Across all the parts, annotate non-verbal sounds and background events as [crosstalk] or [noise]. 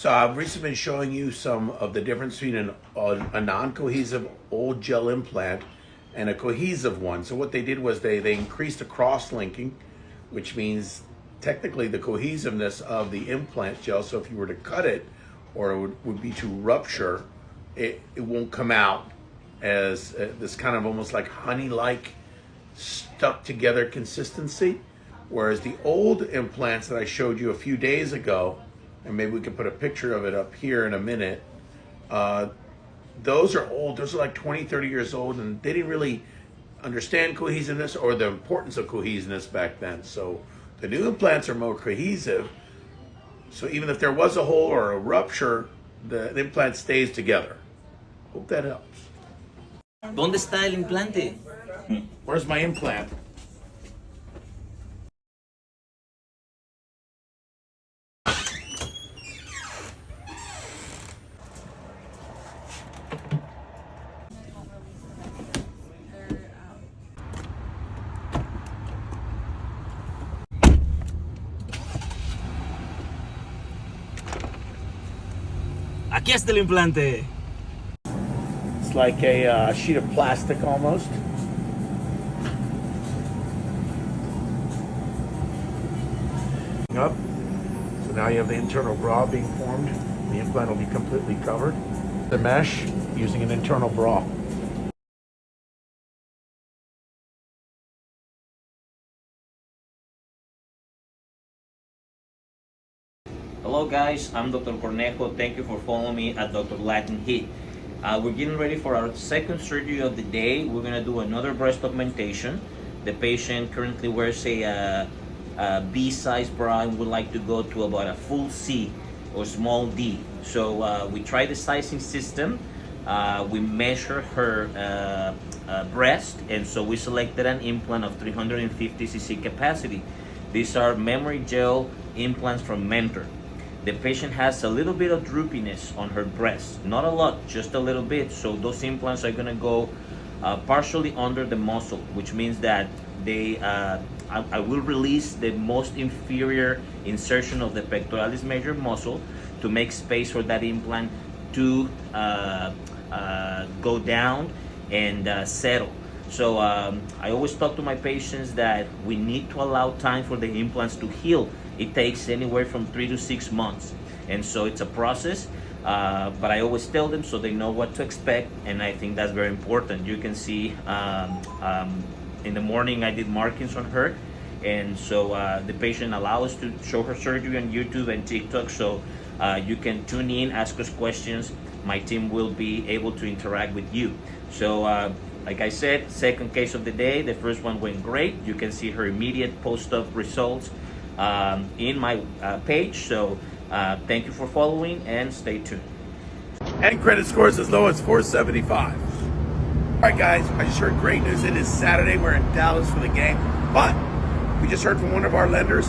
So I've recently been showing you some of the difference between an, a non-cohesive old gel implant and a cohesive one. So what they did was they, they increased the cross-linking, which means technically the cohesiveness of the implant gel. So if you were to cut it or it would, would be to rupture, it, it won't come out as uh, this kind of almost like honey-like stuck together consistency. Whereas the old implants that I showed you a few days ago, and maybe we can put a picture of it up here in a minute, uh, those are old. Those are like 20, 30 years old, and they didn't really understand cohesiveness or the importance of cohesiveness back then. So the new implants are more cohesive. So even if there was a hole or a rupture, the, the implant stays together. Hope that helps. ¿Dónde está el implante? Where's my implant? Aquí está el implante. It's like a uh, sheet of plastic almost. Up. So now you have the internal bra being formed. The implant will be completely covered. The mesh using an internal bra. Guys, I'm Dr. Cornejo. Thank you for following me at Dr. Latin Heat. Uh, we're getting ready for our second surgery of the day. We're gonna do another breast augmentation. The patient currently wears a, uh, B size bra and would like to go to about a full C or small D. So uh, we try the sizing system. Uh, we measure her uh, breast and so we selected an implant of 350 cc capacity. These are memory gel implants from Mentor the patient has a little bit of droopiness on her breast. Not a lot just a little bit. So those implants are going to go uh, partially under the muscle which means that they uh, I, I, will release the most inferior insertion of the pectoralis major muscle to make space for that implant to uh, uh go down and uh, settle. So um, I always talk to my patients that we need to allow time for the implants to heal it takes anywhere from three to six months. And so it's a process, uh, but I always tell them so they know what to expect. And I think that's very important. You can see um, um, in the morning I did markings on her. And so uh, the patient allows us to show her surgery on YouTube and TikTok. So uh, you can tune in, ask us questions. My team will be able to interact with you. So uh, like I said, second case of the day, the first one went great. You can see her immediate post-op results um, in my uh, page. So uh, thank you for following and stay tuned. And credit scores as low as 475. All right, guys, I just heard great news. It is Saturday. We're in Dallas for the game. But we just heard from one of our lenders.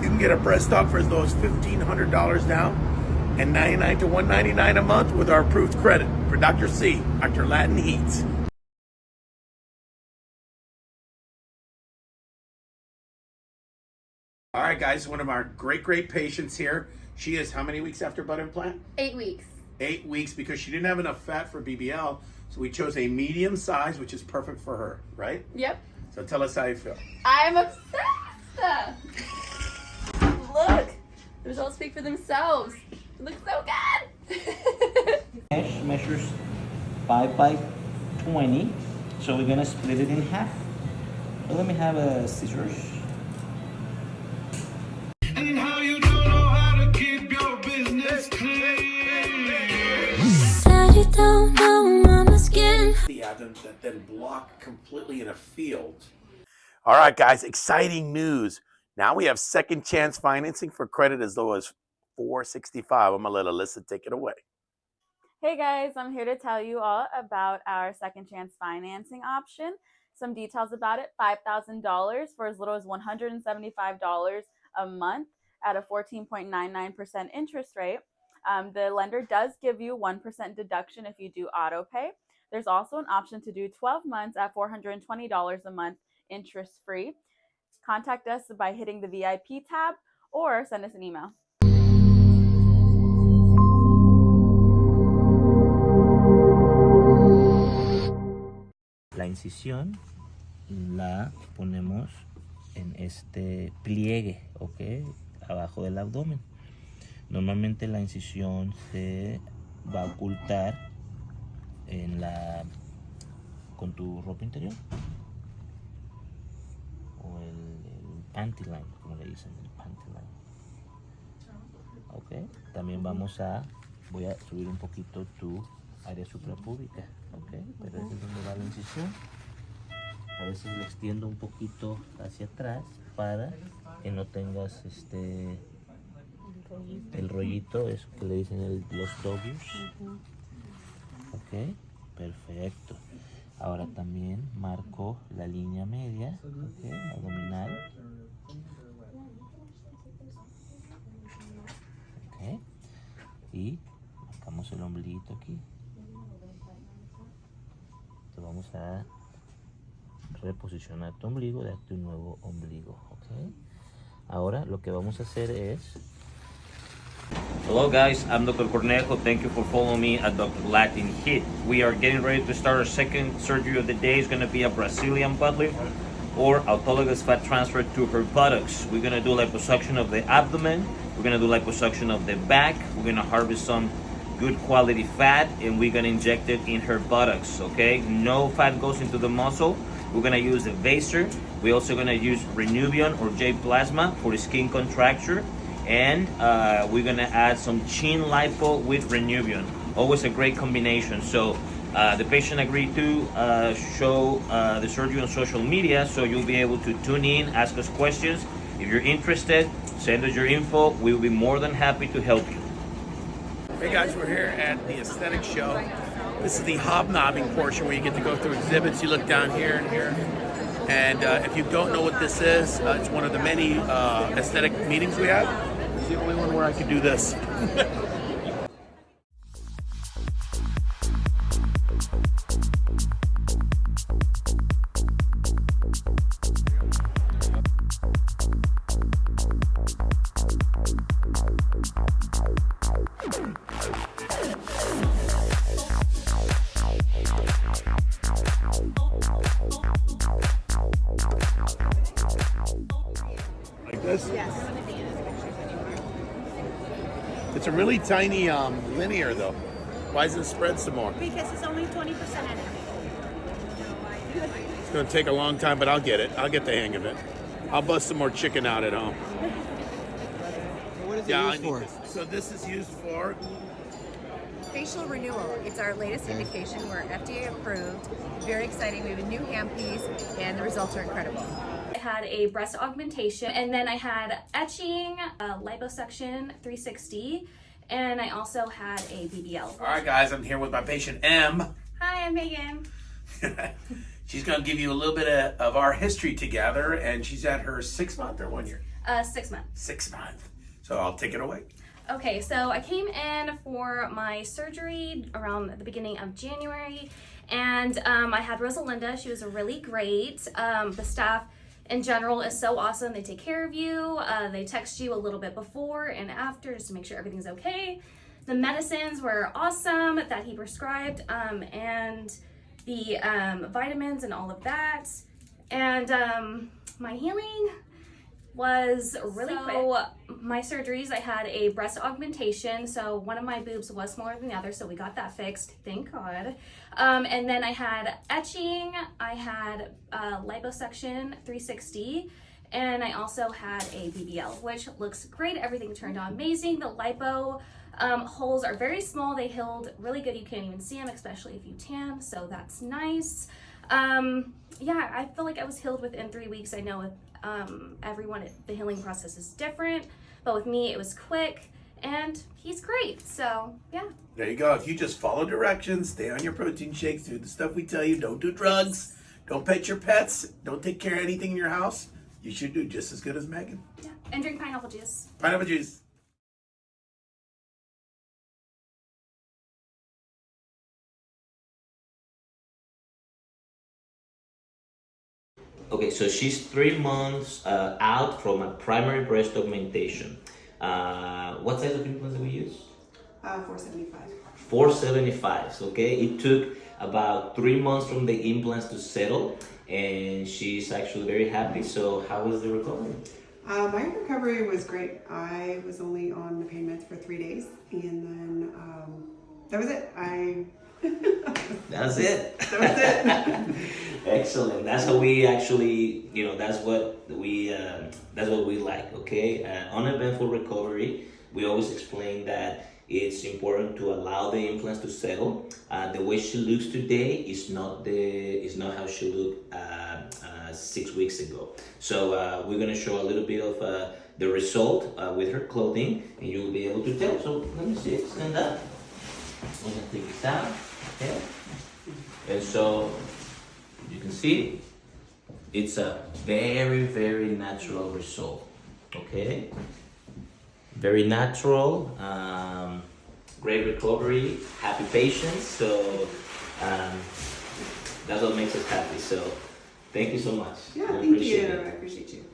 You can get a breast aug for as low as $1,500 down and 99 to 199 a month with our approved credit for Dr. C, Dr. Latin Heats. All right, guys, one of our great, great patients here. She is how many weeks after butt implant? Eight weeks. Eight weeks because she didn't have enough fat for BBL. So we chose a medium size, which is perfect for her, right? Yep. So tell us how you feel. I'm obsessed. Look, the results speak for themselves. It looks so good. [laughs] Mesh measures 5 by 20. So we're going to split it in half. let me have a scissors. That then block completely in a field. All right, guys, exciting news. Now we have second chance financing for credit as low as 465. I'm gonna let Alyssa take it away. Hey guys, I'm here to tell you all about our second chance financing option. Some details about it, $5,000 for as little as $175 a month at a 14.99% interest rate. Um, the lender does give you 1% deduction if you do auto pay. There's also an option to do 12 months at $420 a month interest free. Contact us by hitting the VIP tab or send us an email. La incisión la ponemos en este pliegue, ¿ok? Abajo del abdomen. Normalmente la incisión se va a ocultar en la con tu ropa interior o el, el como le dicen, el panty line. Ok, también vamos a, voy a subir un poquito tu área suprapúbica, ok, pero es donde va la incisión. A veces lo extiendo un poquito hacia atrás para que no tengas este el rollito, eso que le dicen el- los dogies. Ok, perfecto. Ahora también marco la línea media, abdominal. Ok, y marcamos el ombliguito aquí. Te vamos a reposicionar tu ombligo, darte un nuevo ombligo, ok. Ahora lo que vamos a hacer es Hello guys, I'm Dr. Cornejo. Thank you for following me at Dr. Latin Hit. We are getting ready to start our second surgery of the day. It's going to be a Brazilian butt lift or autologous fat transfer to her buttocks. We're going to do liposuction of the abdomen. We're going to do liposuction of the back. We're going to harvest some good quality fat and we're going to inject it in her buttocks, okay? No fat goes into the muscle. We're going to use a Vaser. We're also going to use Renuvion or J Plasma for skin contracture and uh, we're gonna add some chin lipo with Renuvion. Always a great combination. So uh, the patient agreed to uh, show uh, the surgery on social media, so you'll be able to tune in, ask us questions. If you're interested, send us your info. We will be more than happy to help you. Hey guys, we're here at the aesthetic show. This is the hobnobbing portion where you get to go through exhibits. You look down here and here. And uh, if you don't know what this is, uh, it's one of the many aesthetic meetings we have. It's the only one where I could do this. Like this? Yes. It's a really tiny um, linear though. Why doesn't it spread some more? Because it's only 20% in it. It's gonna take a long time, but I'll get it. I'll get the hang of it. I'll bust some more chicken out at home. What is it Yeah, used for? this. So this is used for Facial renewal. It's our latest indication. We're FDA approved. Very exciting. We have a new handpiece, and the results are incredible. I had a breast augmentation, and then I had etching, uh, liposuction 360, and I also had a BBL. All right, guys. I'm here with my patient M. Hi, I'm Megan. [laughs] she's gonna give you a little bit of, of our history together, and she's at her six month or one year, Uh, six months. six month. So I'll take it away. Okay, so I came in for my surgery around the beginning of January, and um, I had Rosalinda. She was really great. Um, the staff in general is so awesome. They take care of you. Uh, they text you a little bit before and after just to make sure everything's okay. The medicines were awesome that he prescribed, um, and the um, vitamins and all of that. And um, my healing was really so, my surgeries i had a breast augmentation so one of my boobs was smaller than the other so we got that fixed thank god. Um, and then i had etching i had uh, liposuction 360 and i also had a bbl which looks great everything turned out amazing. The lipo um, holes are very small they healed really good you can't even see them especially if you tan so that's nice. Um, yeah i feel like i was healed within three weeks i know with um, everyone the healing process is different but with me it was quick and he's great so yeah There you go. If you just follow directions, stay on your protein shakes, do the stuff we tell you, don't do drugs, don't pet your pets, don't take care of anything in your house, you should do just as good as Megan. yeah and drink pineapple juice Pineapple juice. Okay, so she's three months uh, out from a primary breast augmentation. Uh, what size of implants do we use? Uh, 475. 475 okay it took about three months from the implants to settle and she's actually very happy so how was the recovery Uh, my recovery was great. I was only on the pain meds for three days, and then um, that was it. I that's it. That was it. [laughs] excellent. That's how we actually you know that's what we um, that's what we like okay? Uh, uneventful recovery we always explain that it's important to allow the implants to settle. Uh, the way she looks today is not the is not how she looked uh, uh, six weeks ago. So uh, we're gonna show a little bit of uh, the result uh, with her clothing and you'll be able to tell. So let me see stand up I'm gonna take it down okay and so you can see it's a very very natural result okay very natural um, great recovery happy patients so um, that's what makes us happy so thank you so much Yeah, We thank you. it. I appreciate you.